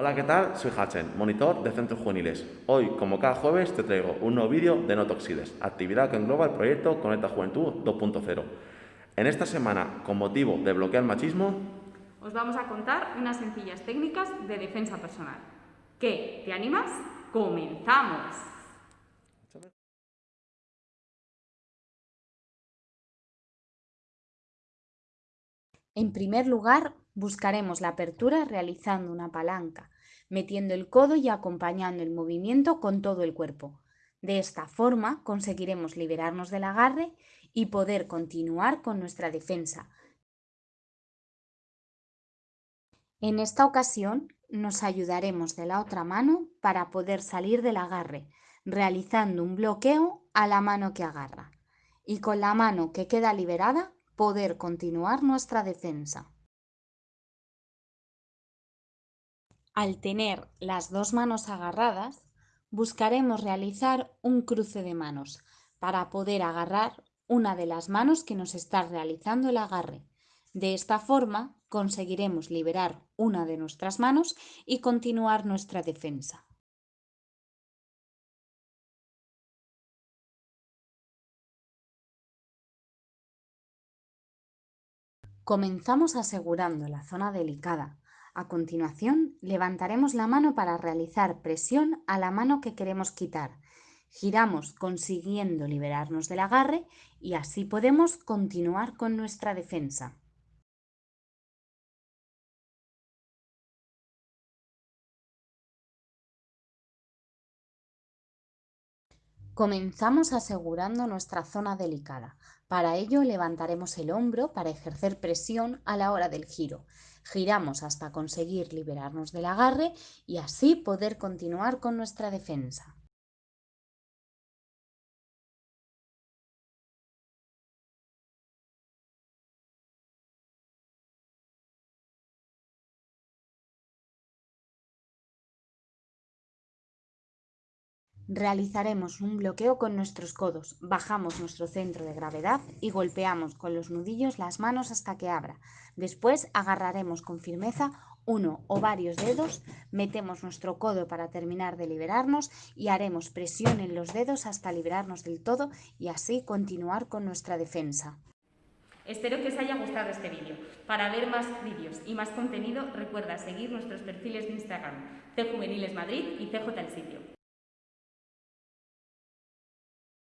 Hola, ¿qué tal? Soy Hachen, monitor de centros juveniles. Hoy, como cada jueves, te traigo un nuevo vídeo de No Toxides, actividad que engloba el proyecto Conecta Juventud 2.0. En esta semana, con motivo de bloquear el machismo, os vamos a contar unas sencillas técnicas de defensa personal. ¿Qué? ¿Te animas? ¡Comenzamos! En primer lugar, buscaremos la apertura realizando una palanca, metiendo el codo y acompañando el movimiento con todo el cuerpo. De esta forma conseguiremos liberarnos del agarre y poder continuar con nuestra defensa. En esta ocasión nos ayudaremos de la otra mano para poder salir del agarre, realizando un bloqueo a la mano que agarra. Y con la mano que queda liberada poder continuar nuestra defensa. Al tener las dos manos agarradas, buscaremos realizar un cruce de manos para poder agarrar una de las manos que nos está realizando el agarre. De esta forma conseguiremos liberar una de nuestras manos y continuar nuestra defensa. Comenzamos asegurando la zona delicada. A continuación, levantaremos la mano para realizar presión a la mano que queremos quitar. Giramos consiguiendo liberarnos del agarre y así podemos continuar con nuestra defensa. Comenzamos asegurando nuestra zona delicada. Para ello levantaremos el hombro para ejercer presión a la hora del giro. Giramos hasta conseguir liberarnos del agarre y así poder continuar con nuestra defensa. Realizaremos un bloqueo con nuestros codos, bajamos nuestro centro de gravedad y golpeamos con los nudillos las manos hasta que abra. Después agarraremos con firmeza uno o varios dedos, metemos nuestro codo para terminar de liberarnos y haremos presión en los dedos hasta liberarnos del todo y así continuar con nuestra defensa. Espero que os haya gustado este vídeo. Para ver más vídeos y más contenido, recuerda seguir nuestros perfiles de Instagram, C Juveniles Madrid y CJ Sitio.